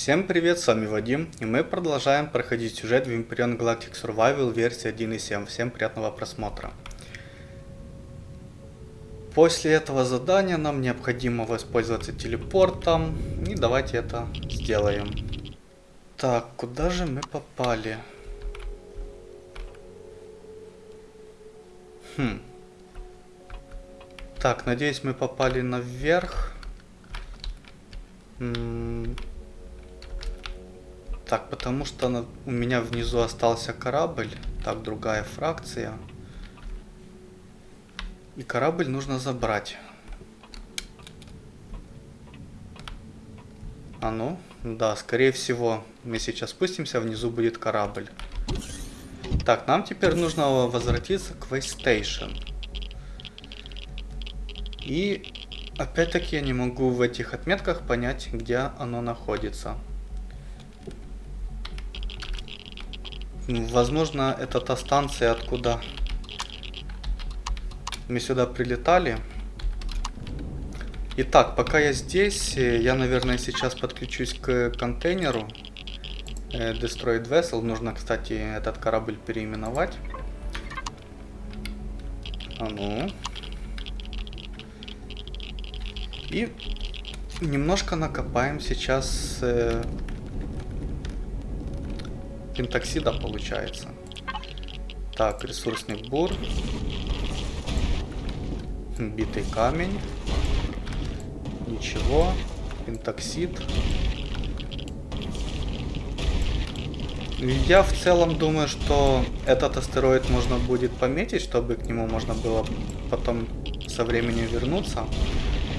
Всем привет, с вами Вадим, и мы продолжаем проходить сюжет в Vampirion Galactic Survival версии 1.7. Всем приятного просмотра. После этого задания нам необходимо воспользоваться телепортом, и давайте это сделаем. Так, куда же мы попали? Хм. Так, надеюсь мы попали наверх. М так, потому что на, у меня внизу остался корабль. Так, другая фракция. И корабль нужно забрать. А ну, да, скорее всего, мы сейчас спустимся, внизу будет корабль. Так, нам теперь нужно возвратиться к Waystation. И опять-таки я не могу в этих отметках понять, где оно находится. Возможно, это та станция, откуда мы сюда прилетали. Итак, пока я здесь, э, я, наверное, сейчас подключусь к контейнеру. Э, Destroyed Vessel. Нужно, кстати, этот корабль переименовать. А ну. И немножко накопаем сейчас э, пентоксида получается. Так, ресурсный бур. Битый камень. Ничего. Пентоксид. Я в целом думаю, что этот астероид можно будет пометить, чтобы к нему можно было потом со временем вернуться.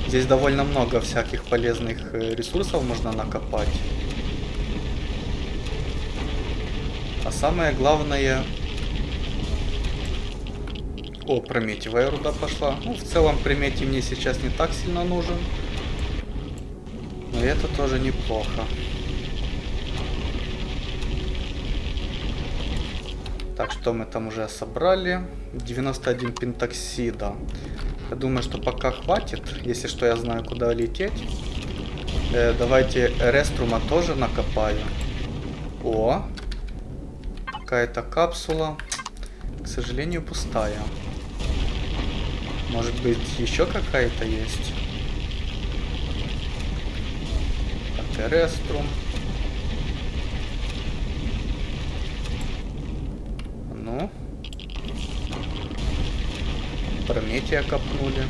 Здесь довольно много всяких полезных э, ресурсов можно накопать. А самое главное... О, прометевая руда пошла. Ну, в целом прометий мне сейчас не так сильно нужен. Но это тоже неплохо. Так, что мы там уже собрали? 91 пентоксида. Я думаю, что пока хватит. Если что, я знаю, куда лететь. Э, давайте реструма тоже накопаю. О, какая-то капсула. К сожалению, пустая. Может быть, еще какая-то есть? Так, Эреструм. Ну. Прометия копнули.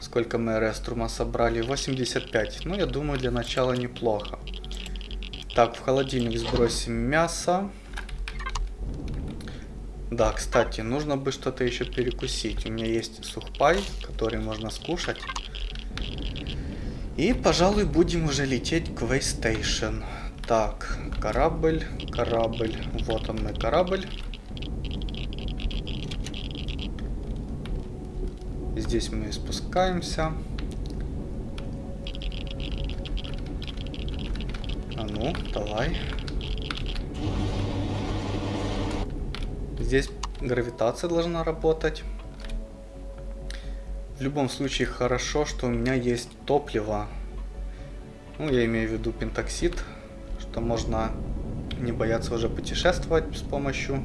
Сколько мы Реструма собрали? 85. Ну, я думаю, для начала неплохо. Так, в холодильник сбросим мясо. Да, кстати, нужно бы что-то еще перекусить. У меня есть сухпай, который можно скушать. И, пожалуй, будем уже лететь к Waystation. Так, корабль, корабль. Вот он мой корабль. Здесь мы спускаемся. Давай. Здесь гравитация должна работать. В любом случае хорошо, что у меня есть топливо. Ну, я имею в виду пентоксид, что можно не бояться уже путешествовать с помощью...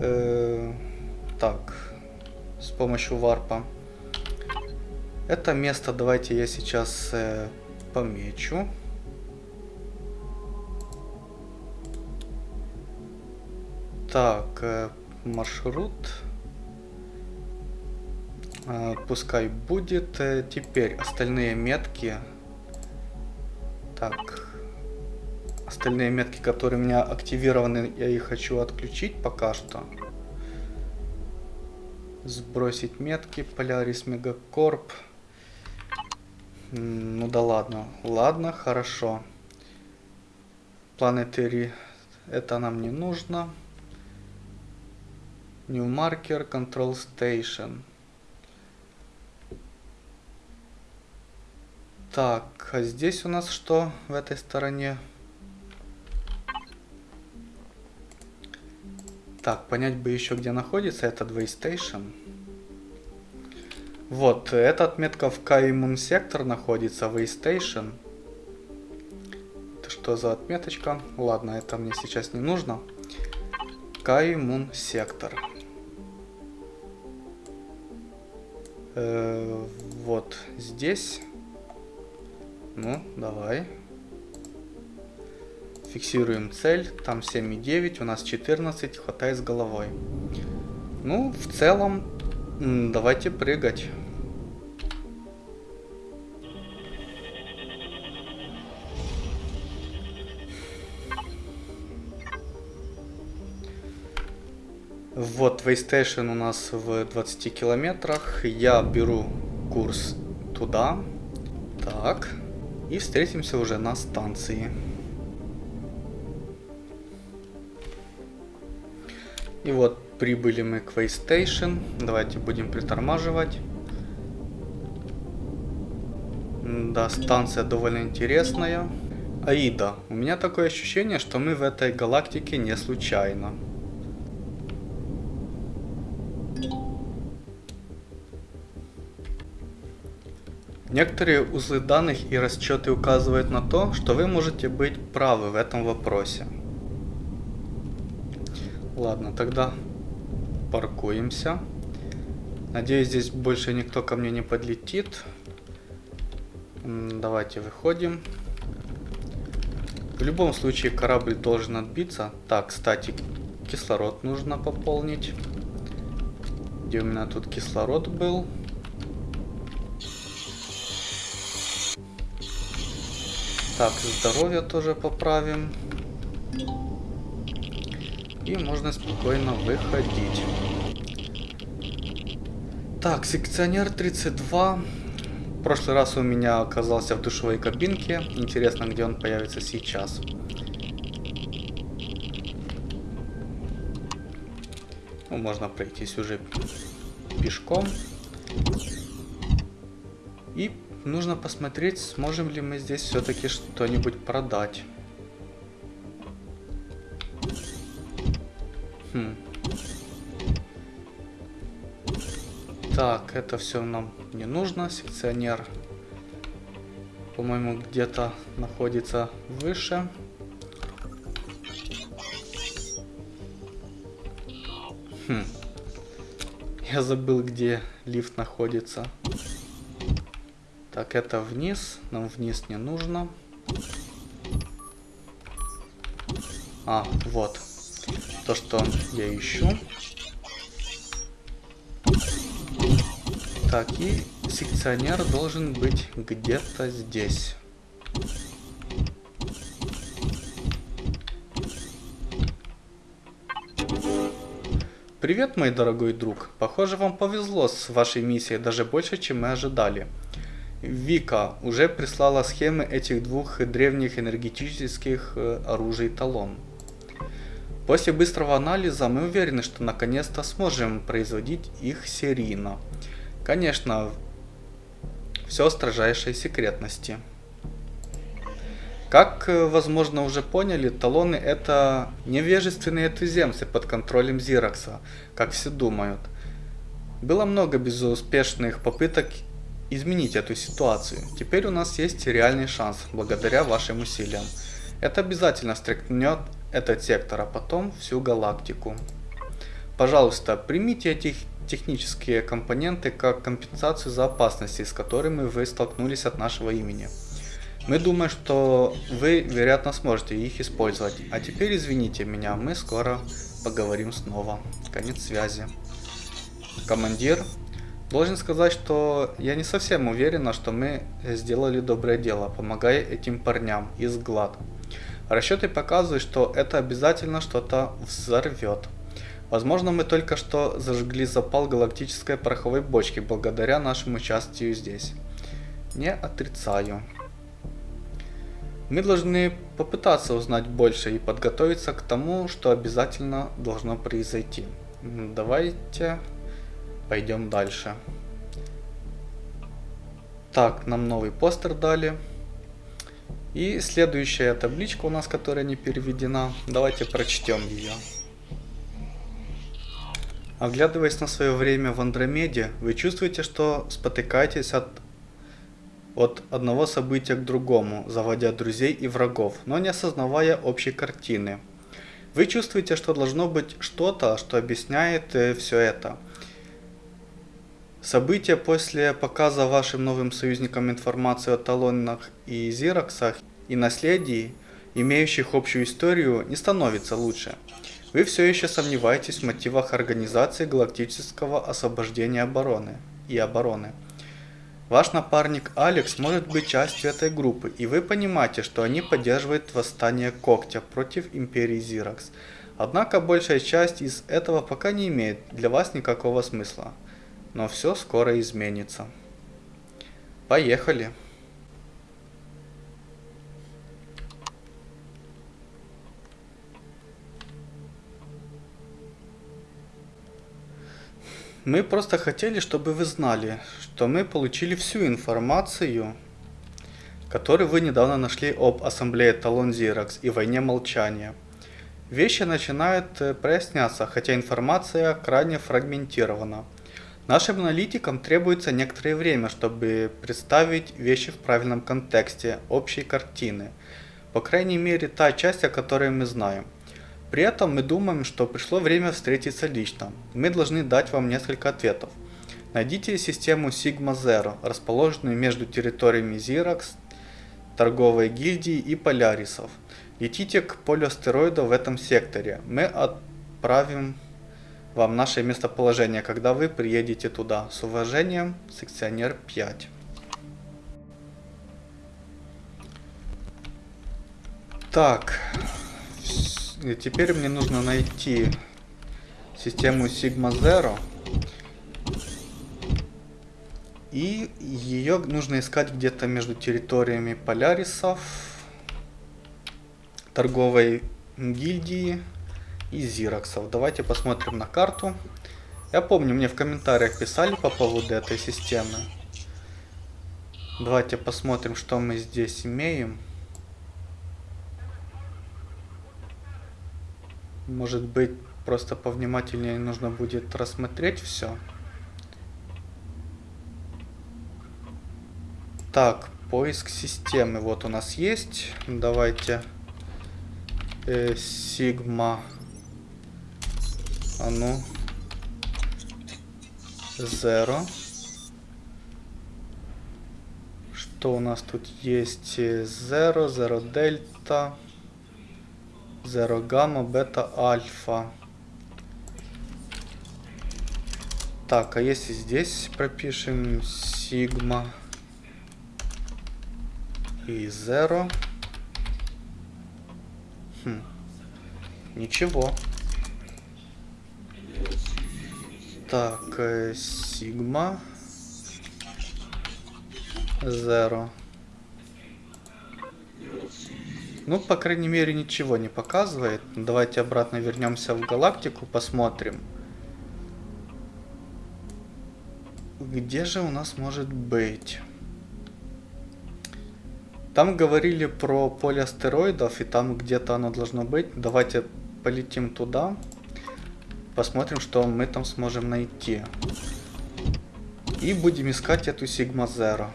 Э, так, с помощью варпа. Это место давайте я сейчас э, помечу. Так, э, маршрут. Э, пускай будет. Э, теперь остальные метки. Так. Остальные метки, которые у меня активированы, я их хочу отключить пока что. Сбросить метки. Полярис Мегакорп. Ну да ладно. Ладно, хорошо. Планетари. Это нам не нужно. New Marker Control Station. Так, а здесь у нас что в этой стороне? Так, понять бы еще, где находится этот Waystation. Вот, эта отметка в Каймун сектор находится, Waystation. Это что за отметочка? Ладно, это мне сейчас не нужно. Каймун сектор. Э, вот здесь. Ну, давай. Фиксируем цель. Там 7,9, у нас 14, хватает с головой. Ну, в целом, давайте прыгать. Вот, Waystation у нас в 20 километрах. Я беру курс туда. Так. И встретимся уже на станции. И вот прибыли мы к Waystation. Давайте будем притормаживать. Да, станция довольно интересная. Аида. У меня такое ощущение, что мы в этой галактике не случайно. Некоторые узлы данных и расчеты указывают на то, что вы можете быть правы в этом вопросе. Ладно, тогда паркуемся. Надеюсь, здесь больше никто ко мне не подлетит. Давайте выходим. В любом случае корабль должен отбиться. Так, кстати, кислород нужно пополнить. Где у меня тут кислород был? Так, здоровье тоже поправим. И можно спокойно выходить. Так, секционер 32. В прошлый раз у меня оказался в душевой кабинке. Интересно, где он появится сейчас. Ну, можно пройтись уже пешком. И нужно посмотреть, сможем ли мы здесь все-таки что-нибудь продать. Хм. Так, это все нам не нужно. Секционер, по-моему, где-то находится выше. Хм. Я забыл, где лифт находится. Так, это вниз. Нам вниз не нужно. А, вот. То, что я ищу. Так, и секционер должен быть где-то здесь. Привет, мой дорогой друг. Похоже, вам повезло с вашей миссией даже больше, чем мы ожидали. Вика уже прислала схемы этих двух древних энергетических э, оружий талон. После быстрого анализа мы уверены, что наконец-то сможем производить их серийно. Конечно, все строжайшей секретности. Как, э, возможно, уже поняли, талоны это невежественные туземцы под контролем Зиракса, как все думают. Было много безуспешных попыток изменить эту ситуацию. Теперь у нас есть реальный шанс, благодаря вашим усилиям. Это обязательно стряхнет этот сектор, а потом всю галактику. Пожалуйста, примите эти технические компоненты как компенсацию за опасности, с которыми вы столкнулись от нашего имени. Мы думаем, что вы, вероятно, сможете их использовать. А теперь извините меня, мы скоро поговорим снова. Конец связи. Командир, Должен сказать, что я не совсем уверена, что мы сделали доброе дело, помогая этим парням из ГЛАД. Расчеты показывают, что это обязательно что-то взорвет. Возможно, мы только что зажгли запал галактической пороховой бочки благодаря нашему участию здесь. Не отрицаю. Мы должны попытаться узнать больше и подготовиться к тому, что обязательно должно произойти. Давайте Пойдем дальше. Так, нам новый постер дали. И следующая табличка у нас, которая не переведена. Давайте прочтем ее. Оглядываясь на свое время в Андромеде, вы чувствуете, что спотыкаетесь от, от одного события к другому, заводя друзей и врагов, но не осознавая общей картины. Вы чувствуете, что должно быть что-то, что объясняет э, все это. События после показа вашим новым союзникам информации о талонах и зироксах и наследии, имеющих общую историю, не становится лучше. Вы все еще сомневаетесь в мотивах Организации Галактического Освобождения Обороны и Обороны. Ваш напарник Алекс может быть частью этой группы, и вы понимаете, что они поддерживают восстание Когтя против Империи Зиракс. Однако большая часть из этого пока не имеет для вас никакого смысла. Но все скоро изменится. Поехали! Мы просто хотели, чтобы вы знали, что мы получили всю информацию, которую вы недавно нашли об Ассамблее Талон Зиракс и Войне Молчания. Вещи начинают э, проясняться, хотя информация крайне фрагментирована. Нашим аналитикам требуется некоторое время, чтобы представить вещи в правильном контексте общей картины. По крайней мере, та часть, о которой мы знаем. При этом мы думаем, что пришло время встретиться лично. Мы должны дать вам несколько ответов. Найдите систему Sigma Zero, расположенную между территориями Xerox, торговой гильдии и Полярисов. Летите к полю астероида в этом секторе. Мы отправим вам наше местоположение, когда вы приедете туда. С уважением, секционер 5. Так, теперь мне нужно найти систему Sigma Zero. И ее нужно искать где-то между территориями Полярисов, торговой гильдии и Зироксов. Давайте посмотрим на карту. Я помню, мне в комментариях писали по поводу этой системы. Давайте посмотрим, что мы здесь имеем. Может быть, просто повнимательнее нужно будет рассмотреть все. Так, поиск системы. Вот у нас есть. Давайте. Э, сигма. А ну. Zero. Что у нас тут есть? Zero, Zero Delta. Zero гамма, бета, альфа. Так, а если здесь пропишем сигма и zero. Хм. Ничего. Так, э, сигма. Zero. Ну, по крайней мере, ничего не показывает. Давайте обратно вернемся в галактику, посмотрим. Где же у нас может быть? Там говорили про поле астероидов, и там где-то оно должно быть. Давайте полетим туда. Посмотрим, что мы там сможем найти. И будем искать эту Сигма Зеро.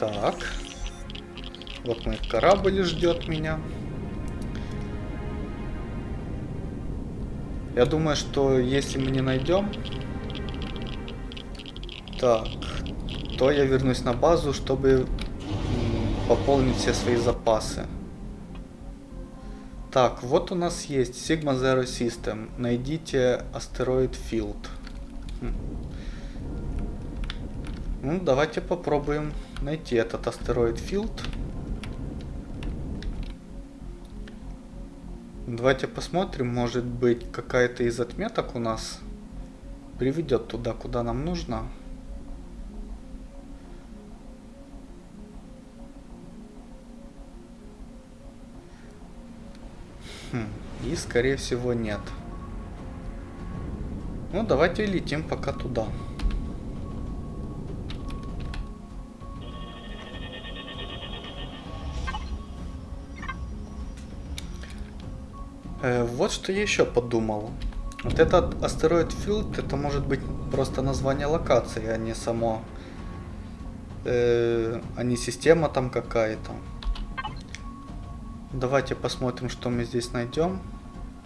Так. Вот мой корабль ждет меня. Я думаю, что если мы не найдем... Так. То я вернусь на базу, чтобы пополнить все свои запасы. Так, вот у нас есть Sigma Zero System. Найдите астероид Field. Хм. Ну, давайте попробуем найти этот астероид Field. Давайте посмотрим, может быть какая-то из отметок у нас приведет туда, куда нам нужно. И скорее всего нет. Ну давайте летим пока туда. Э, вот что я еще подумал. Вот этот астероид Филд, это может быть просто название локации, а не само... Э, а не система там какая-то. Давайте посмотрим, что мы здесь найдем.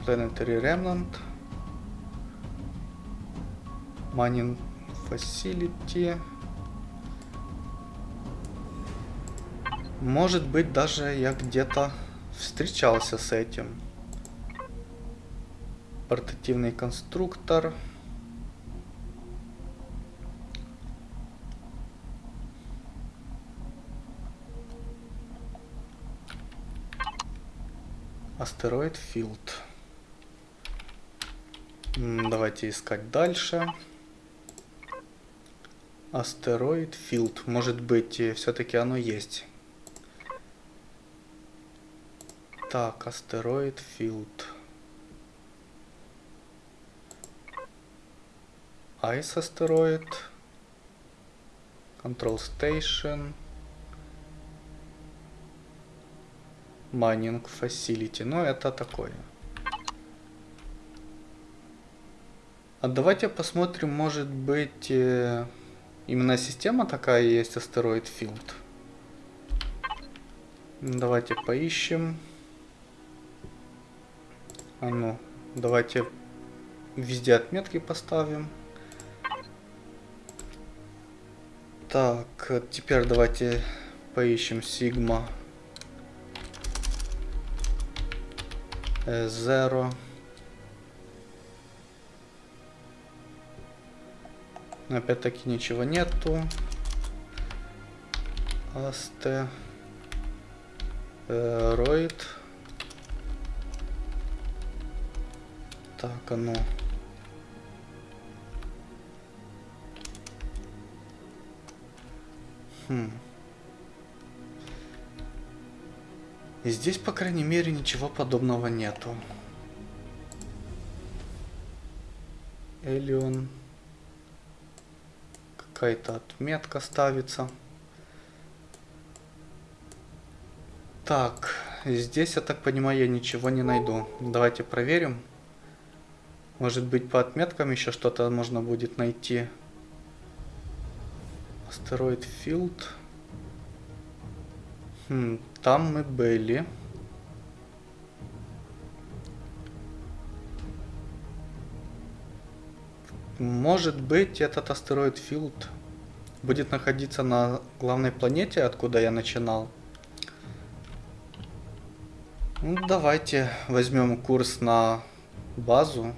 Planetary Remnant. Mining Facility. Может быть, даже я где-то встречался с этим. Портативный конструктор. Астероид Филд. Давайте искать дальше. Asteroid Field. Может быть, все-таки оно есть. Так, asteroid field. Ice asteroid. Control Station. Mining Facility. Ну, это такое. А давайте посмотрим, может быть, э, именно система такая есть, астероид Field. Давайте поищем. А ну, давайте везде отметки поставим. Так, теперь давайте поищем Sigma Zero. Опять-таки ничего нету. Асте. Роид. Так, а ну. Хм. И здесь, по крайней мере, ничего подобного нету. Элион. Какая-то отметка ставится. Так, здесь, я так понимаю, я ничего не найду. Давайте проверим. Может быть по отметкам еще что-то можно будет найти. Астероид Филд. Хм, там мы были. Может быть этот астероид Филд будет находиться на главной планете, откуда я начинал. Ну, давайте возьмем курс на базу.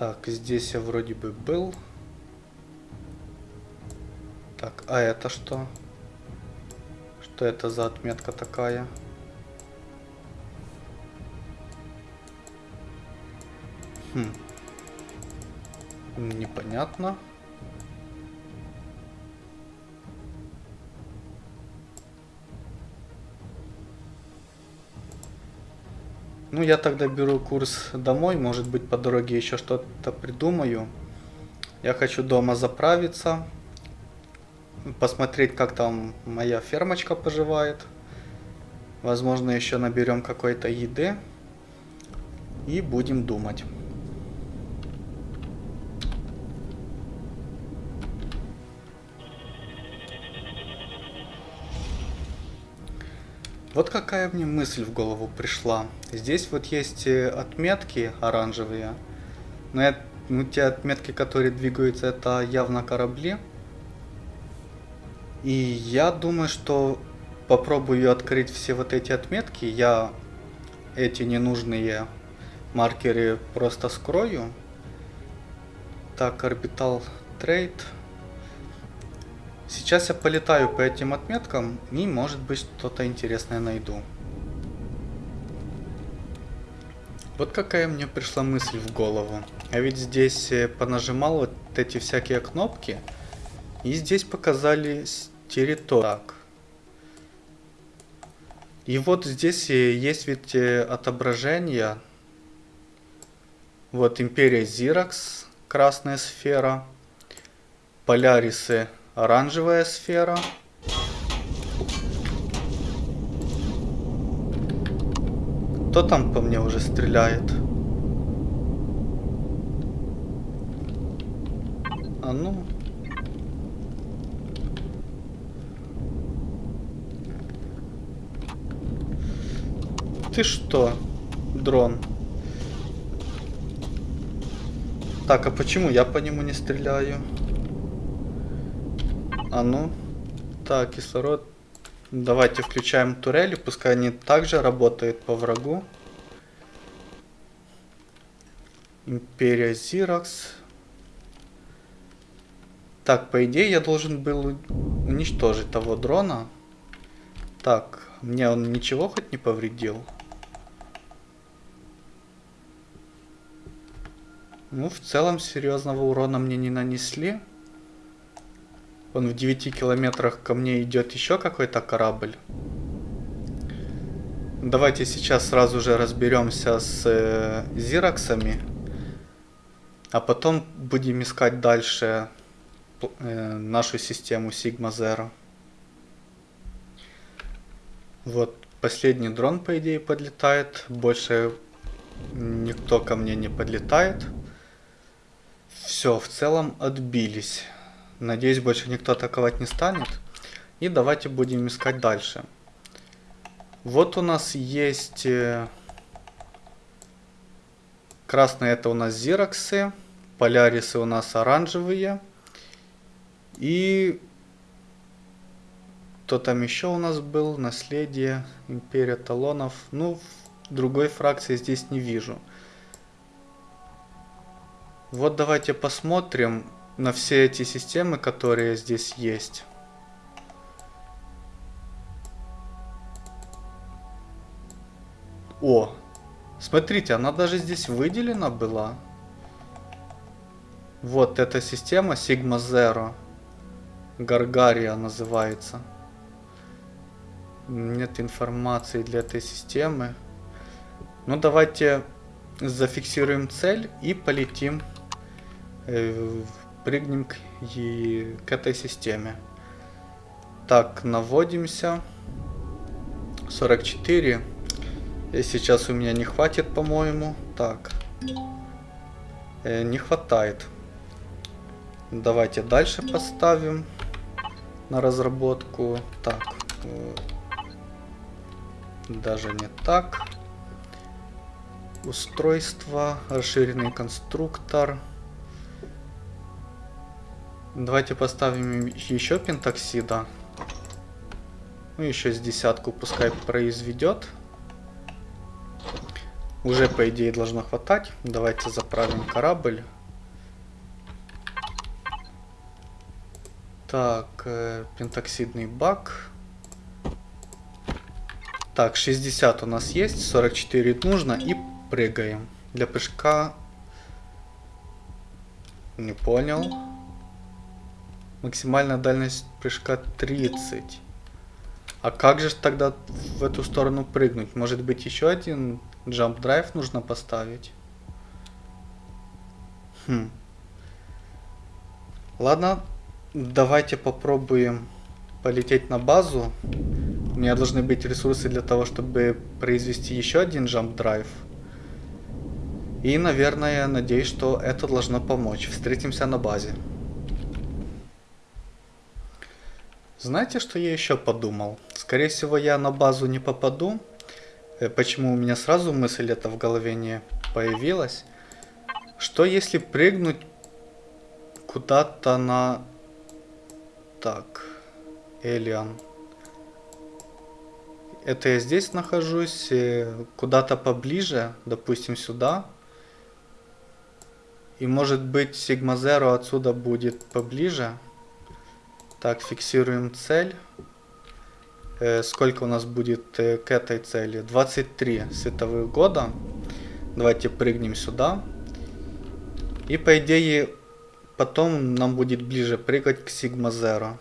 Так, здесь я вроде бы был. Так, а это что? Что это за отметка такая? Хм. Непонятно. Ну, я тогда беру курс домой, может быть, по дороге еще что-то придумаю. Я хочу дома заправиться, посмотреть, как там моя фермочка поживает. Возможно, еще наберем какой-то еды и будем думать. Вот какая мне мысль в голову пришла. Здесь вот есть э, отметки оранжевые. Но я, ну, те отметки, которые двигаются, это явно корабли. И я думаю, что попробую открыть все вот эти отметки. Я эти ненужные маркеры просто скрою. Так, орбитал трейд. Сейчас я полетаю по этим отметкам и может быть что-то интересное найду. Вот какая мне пришла мысль в голову. Я ведь здесь э, понажимал вот эти всякие кнопки. И здесь показали территорию. И вот здесь э, есть ведь э, отображение. Вот Империя Зиракс, красная сфера. Полярисы Оранжевая сфера. Кто там по мне уже стреляет? А ну. Ты что, дрон? Так, а почему я по нему не стреляю? А ну. Так, кислород. Давайте включаем турели, пускай они также работают по врагу. Империя Зиракс. Так, по идее я должен был уничтожить того дрона. Так, мне он ничего хоть не повредил? Ну, в целом серьезного урона мне не нанесли. Он в 9 километрах ко мне идет еще какой-то корабль. Давайте сейчас сразу же разберемся с э, Зираксами. А потом будем искать дальше э, нашу систему Sigma Zero. Вот последний дрон, по идее, подлетает. Больше никто ко мне не подлетает. Все, в целом отбились. Надеюсь, больше никто атаковать не станет. И давайте будем искать дальше. Вот у нас есть... Э, красные это у нас зироксы. Полярисы у нас оранжевые. И... Кто там еще у нас был? Наследие, Империя Талонов. Ну, другой фракции здесь не вижу. Вот давайте посмотрим на все эти системы, которые здесь есть. О, смотрите, она даже здесь выделена была. Вот эта система Sigma Zero. Гаргария называется. Нет информации для этой системы. Ну давайте зафиксируем цель и полетим э, прыгнем к, и, к этой системе. Так, наводимся. 44. И сейчас у меня не хватит, по-моему. Так. Э, не хватает. Давайте дальше поставим на разработку. Так. Э, даже не так. Устройство. Расширенный конструктор. Давайте поставим еще пентоксида. Ну, еще с десятку пускай произведет. Уже, по идее, должно хватать. Давайте заправим корабль. Так, э, пентоксидный бак. Так, 60 у нас есть, 44 нужно и прыгаем. Для прыжка... Не понял. Максимальная дальность прыжка 30. А как же тогда в эту сторону прыгнуть? Может быть еще один jump драйв нужно поставить? Хм. Ладно, давайте попробуем полететь на базу. У меня должны быть ресурсы для того, чтобы произвести еще один jump драйв. И, наверное, надеюсь, что это должно помочь. Встретимся на базе. Знаете, что я еще подумал? Скорее всего, я на базу не попаду. Э, почему у меня сразу мысль эта в голове не появилась? Что если прыгнуть куда-то на... Так, Элиан. Это я здесь нахожусь, э, куда-то поближе, допустим, сюда. И может быть Sigma Zero отсюда будет поближе. Так, фиксируем цель. Э, сколько у нас будет э, к этой цели? 23 световых года. Давайте прыгнем сюда. И по идее потом нам будет ближе прыгать к Sigma Zero.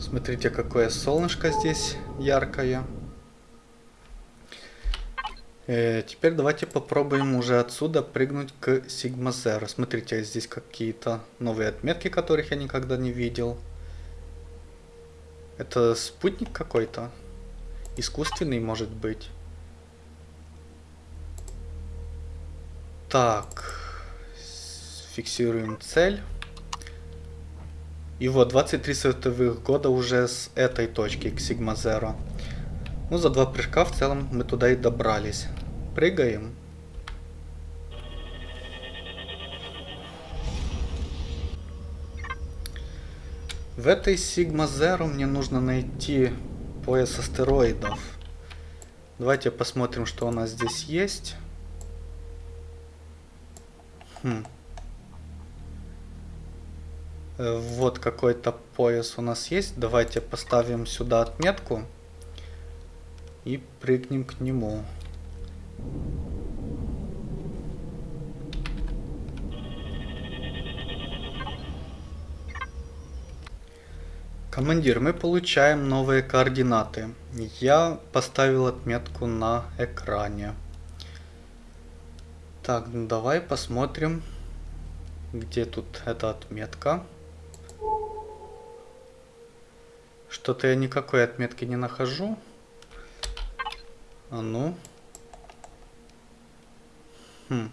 Смотрите, какое солнышко здесь яркое. Э, теперь давайте попробуем уже отсюда прыгнуть к Sigma Zero. Смотрите, здесь какие-то новые отметки, которых я никогда не видел. Это спутник какой-то? Искусственный, может быть. Так. Фиксируем цель. И вот 23 световых года уже с этой точки к Sigma Zero. Ну, за два прыжка в целом мы туда и добрались. Прыгаем. В этой Sigma Zero мне нужно найти пояс астероидов. Давайте посмотрим, что у нас здесь есть. Хм. Э, вот какой-то пояс у нас есть. Давайте поставим сюда отметку и прыгнем к нему. Командир, мы получаем новые координаты. Я поставил отметку на экране. Так, ну давай посмотрим, где тут эта отметка. Что-то я никакой отметки не нахожу. А ну. Хм.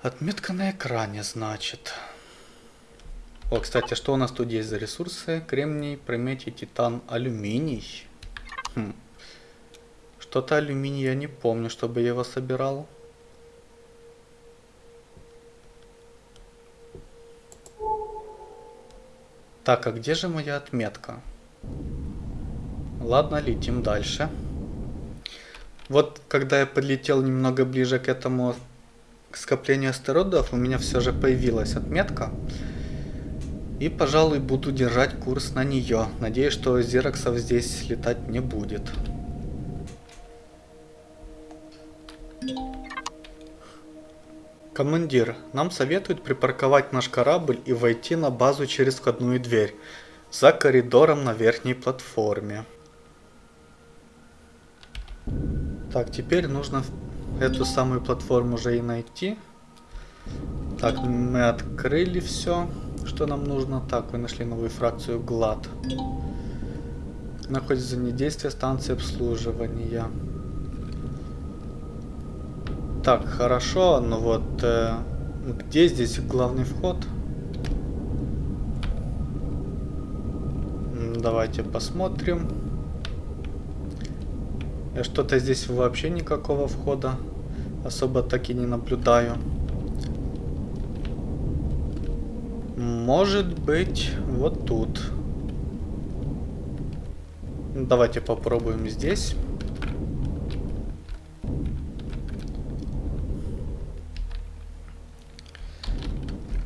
Отметка на экране, значит. О, кстати, что у нас тут есть за ресурсы? Кремний, прометий, титан, алюминий. Хм. Что-то алюминий я не помню, чтобы я его собирал. Так, а где же моя отметка? Ладно, летим дальше. Вот, когда я подлетел немного ближе к этому скоплению астероидов, у меня все же появилась отметка. И, пожалуй, буду держать курс на нее. Надеюсь, что зероксов здесь летать не будет. Командир, нам советуют припарковать наш корабль и войти на базу через входную дверь, за коридором на верхней платформе. Так, теперь нужно эту самую платформу уже и найти. Так, мы открыли все, что нам нужно. Так, вы нашли новую фракцию GLAD. Находится недействие станции обслуживания. Так, хорошо, но вот э, где здесь главный вход? Давайте посмотрим. Что-то здесь вообще никакого входа особо так и не наблюдаю. Может быть, вот тут. Давайте попробуем здесь.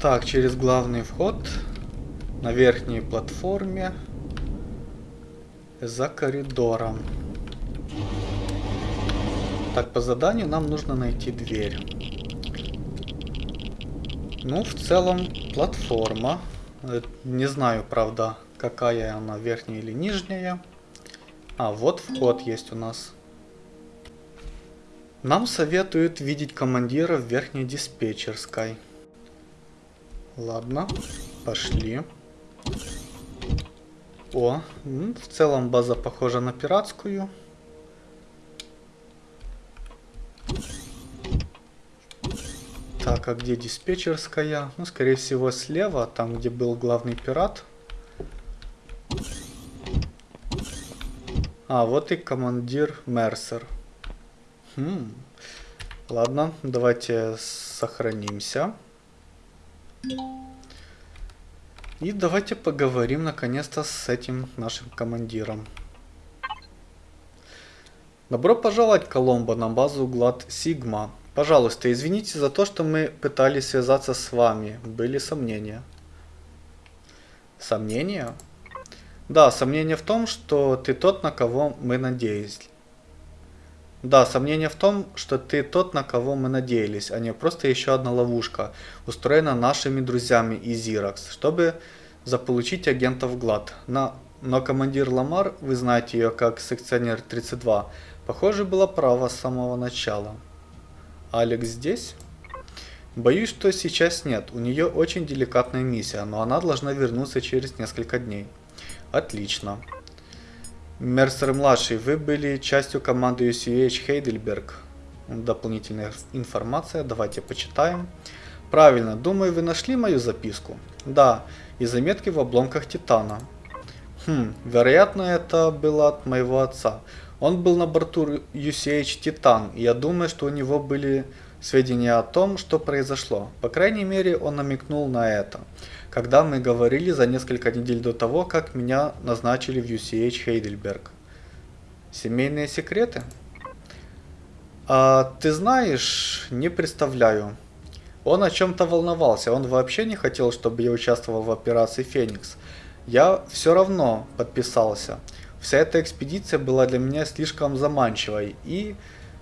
Так, через главный вход на верхней платформе за коридором. Так, по заданию нам нужно найти дверь. Ну, в целом, платформа. Э, не знаю, правда, какая она, верхняя или нижняя. А, вот вход есть у нас. Нам советуют видеть командира в верхней диспетчерской. Ладно, пошли. О, в целом база похожа на пиратскую. Так, а где диспетчерская? Ну, скорее всего, слева, там, где был главный пират. А, вот и командир Мерсер. Хм. Ладно, давайте сохранимся. И давайте поговорим наконец-то с этим нашим командиром. Добро пожаловать, Коломбо, на базу Глад Сигма. Пожалуйста, извините за то, что мы пытались связаться с вами. Были сомнения. Сомнения? Да, сомнение в том, что ты тот, на кого мы надеялись. Да, сомнение в том, что ты тот, на кого мы надеялись, а не просто еще одна ловушка, устроена нашими друзьями из Xerox, чтобы заполучить агентов ГЛАД. На но командир Ламар, вы знаете ее как секционер 32, похоже была права с самого начала. Алекс здесь? Боюсь, что сейчас нет. У нее очень деликатная миссия, но она должна вернуться через несколько дней. Отлично. Мерсер-младший, вы были частью команды UCH Heidelberg. Дополнительная информация, давайте почитаем. Правильно, думаю, вы нашли мою записку? Да, и заметки в обломках Титана. Хм, вероятно, это было от моего отца. Он был на борту UCH Титан, и я думаю, что у него были сведения о том, что произошло. По крайней мере, он намекнул на это, когда мы говорили за несколько недель до того, как меня назначили в UCH Heidelberg. Семейные секреты? А ты знаешь, не представляю. Он о чем-то волновался, он вообще не хотел, чтобы я участвовал в операции «Феникс». Я все равно подписался. Вся эта экспедиция была для меня слишком заманчивой и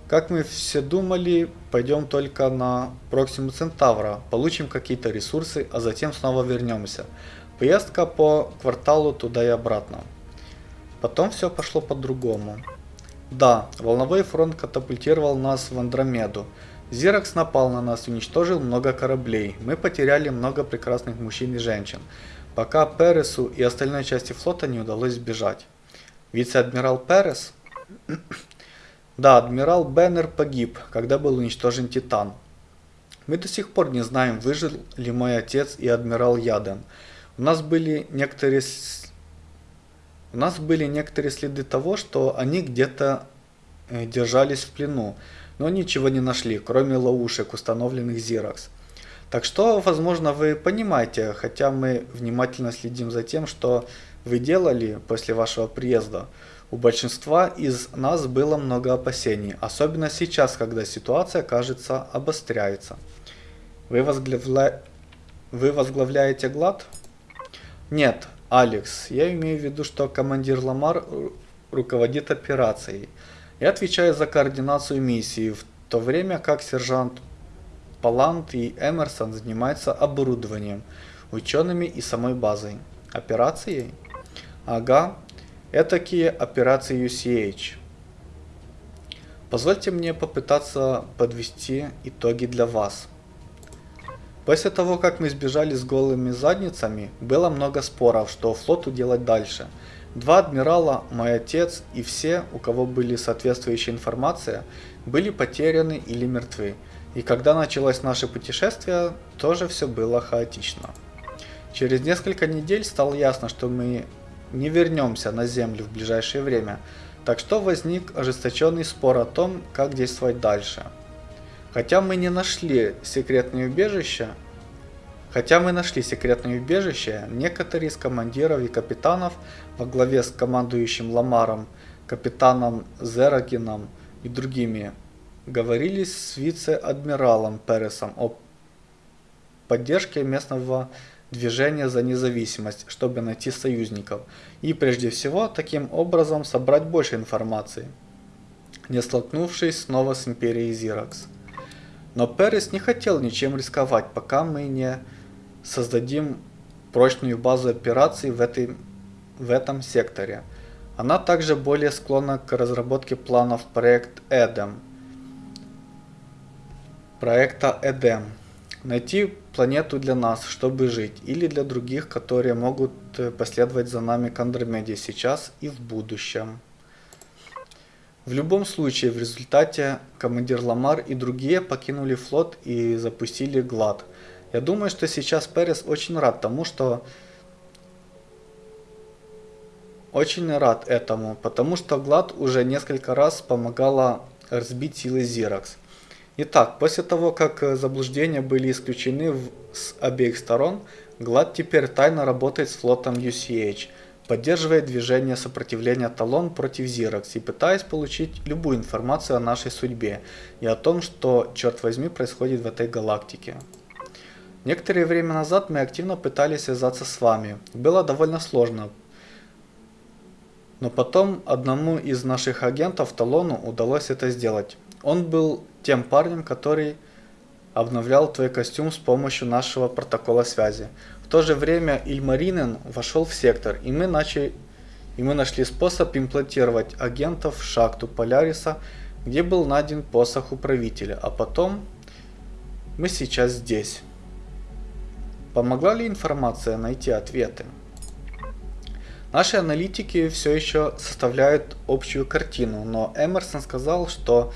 как мы все думали, пойдем только на Проксиму Центавра, получим какие-то ресурсы, а затем снова вернемся. Поездка по кварталу туда и обратно. Потом все пошло по-другому. Да, волновой фронт катапультировал нас в Андромеду. Зиракс напал на нас уничтожил много кораблей. Мы потеряли много прекрасных мужчин и женщин, пока Пересу и остальной части флота не удалось сбежать. Вице-адмирал Перес да, адмирал Беннер погиб, когда был уничтожен Титан. Мы до сих пор не знаем, выжил ли мой отец и адмирал Яден. У нас были некоторые у нас были некоторые следы того, что они где-то э, держались в плену, но ничего не нашли, кроме ловушек, установленных Xerox. Так что, возможно, вы понимаете, хотя мы внимательно следим за тем, что вы делали после вашего приезда. У большинства из нас было много опасений, особенно сейчас, когда ситуация, кажется, обостряется. Вы, возглавля... Вы возглавляете ГЛАД? Нет, Алекс, я имею в виду, что командир Ламар руководит операцией. Я отвечаю за координацию миссии, в то время как сержант Палант и Эмерсон занимаются оборудованием, учеными и самой базой. Операцией? Ага, Этакие операции UCH. Позвольте мне попытаться подвести итоги для вас. После того, как мы сбежали с голыми задницами, было много споров, что флоту делать дальше. Два адмирала, мой отец и все, у кого были соответствующая информация, были потеряны или мертвы. И когда началось наше путешествие, тоже все было хаотично. Через несколько недель стало ясно, что мы не вернемся на Землю в ближайшее время, так что возник ожесточенный спор о том, как действовать дальше. Хотя мы не нашли секретное убежище, Хотя мы нашли секретное убежище, некоторые из командиров и капитанов во главе с командующим Ламаром, капитаном Зерагином и другими говорили с вице-адмиралом Пересом о поддержке местного движение за независимость, чтобы найти союзников, и прежде всего таким образом собрать больше информации, не столкнувшись снова с империей Зиракс. Но Перес не хотел ничем рисковать, пока мы не создадим прочную базу операций в, этой, в этом секторе. Она также более склонна к разработке планов проект Эдем. Проекта Эдем. Найти планету для нас, чтобы жить, или для других, которые могут э, последовать за нами к Андромеде сейчас и в будущем. В любом случае, в результате командир Ламар и другие покинули флот и запустили ГЛАД. Я думаю, что сейчас Перес очень рад тому, что... Очень рад этому, потому что ГЛАД уже несколько раз помогала разбить силы Зиракс. Итак, после того, как э, заблуждения были исключены в, с обеих сторон, ГЛАД теперь тайно работает с флотом UCH, поддерживая движение сопротивления Талон против Зиракс и пытаясь получить любую информацию о нашей судьбе и о том, что, черт возьми, происходит в этой галактике. Некоторое время назад мы активно пытались связаться с вами. Было довольно сложно. Но потом одному из наших агентов Талону удалось это сделать. Он был тем парнем, который обновлял твой костюм с помощью нашего протокола связи. В то же время Ильмаринен вошел в сектор, и мы начали, и мы нашли способ имплантировать агентов в шахту Поляриса, где был найден посох управителя, а потом мы сейчас здесь. Помогла ли информация найти ответы? Наши аналитики все еще составляют общую картину, но Эмерсон сказал, что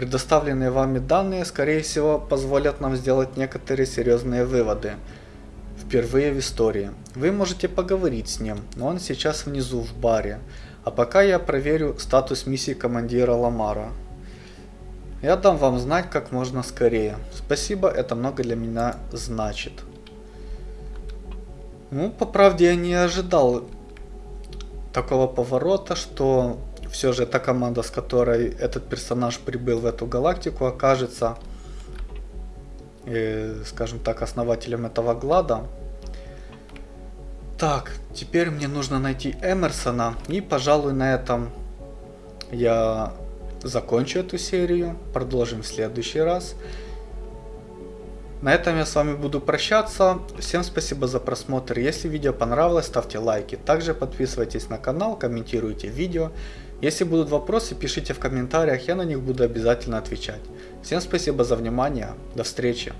предоставленные вами данные, скорее всего, позволят нам сделать некоторые серьезные выводы – впервые в истории. Вы можете поговорить с ним, но он сейчас внизу в баре. А пока я проверю статус миссии командира Ламара. Я дам вам знать как можно скорее. Спасибо, это много для меня значит. Ну, по правде, я не ожидал такого поворота, что все же та команда, с которой этот персонаж прибыл в эту галактику, окажется, э, скажем так, основателем этого глада. Так, теперь мне нужно найти Эмерсона. И, пожалуй, на этом я закончу эту серию. Продолжим в следующий раз. На этом я с вами буду прощаться. Всем спасибо за просмотр. Если видео понравилось, ставьте лайки. Также подписывайтесь на канал, комментируйте видео. Если будут вопросы, пишите в комментариях, я на них буду обязательно отвечать. Всем спасибо за внимание. До встречи.